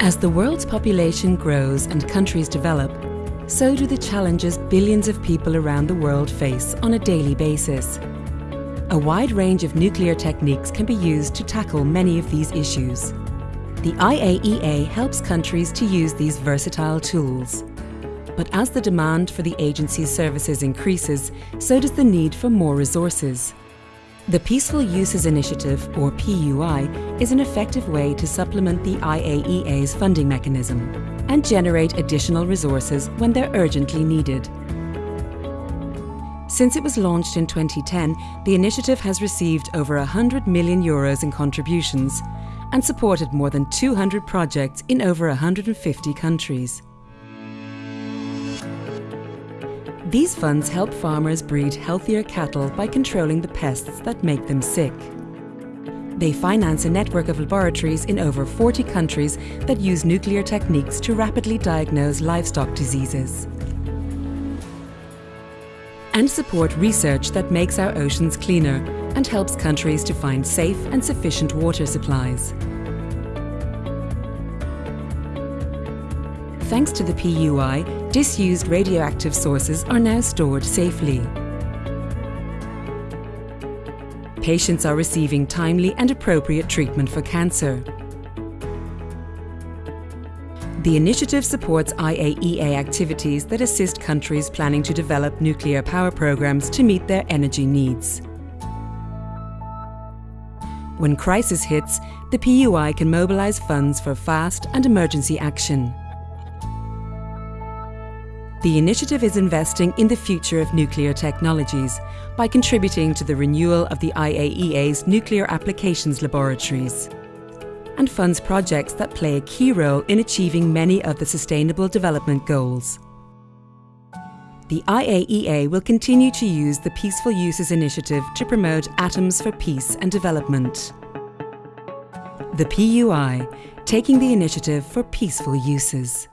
As the world's population grows and countries develop, so do the challenges billions of people around the world face on a daily basis. A wide range of nuclear techniques can be used to tackle many of these issues. The IAEA helps countries to use these versatile tools. But as the demand for the agency's services increases, so does the need for more resources. The Peaceful Uses Initiative, or PUI, is an effective way to supplement the IAEA's funding mechanism and generate additional resources when they're urgently needed. Since it was launched in 2010, the initiative has received over 100 million euros in contributions and supported more than 200 projects in over 150 countries. These funds help farmers breed healthier cattle by controlling the pests that make them sick. They finance a network of laboratories in over 40 countries that use nuclear techniques to rapidly diagnose livestock diseases. And support research that makes our oceans cleaner and helps countries to find safe and sufficient water supplies. Thanks to the PUI, disused radioactive sources are now stored safely. Patients are receiving timely and appropriate treatment for cancer. The initiative supports IAEA activities that assist countries planning to develop nuclear power programs to meet their energy needs. When crisis hits, the PUI can mobilize funds for fast and emergency action. The initiative is investing in the future of nuclear technologies by contributing to the renewal of the IAEA's nuclear applications laboratories and funds projects that play a key role in achieving many of the Sustainable Development Goals. The IAEA will continue to use the Peaceful Uses Initiative to promote Atoms for Peace and Development. The PUI, taking the initiative for peaceful uses.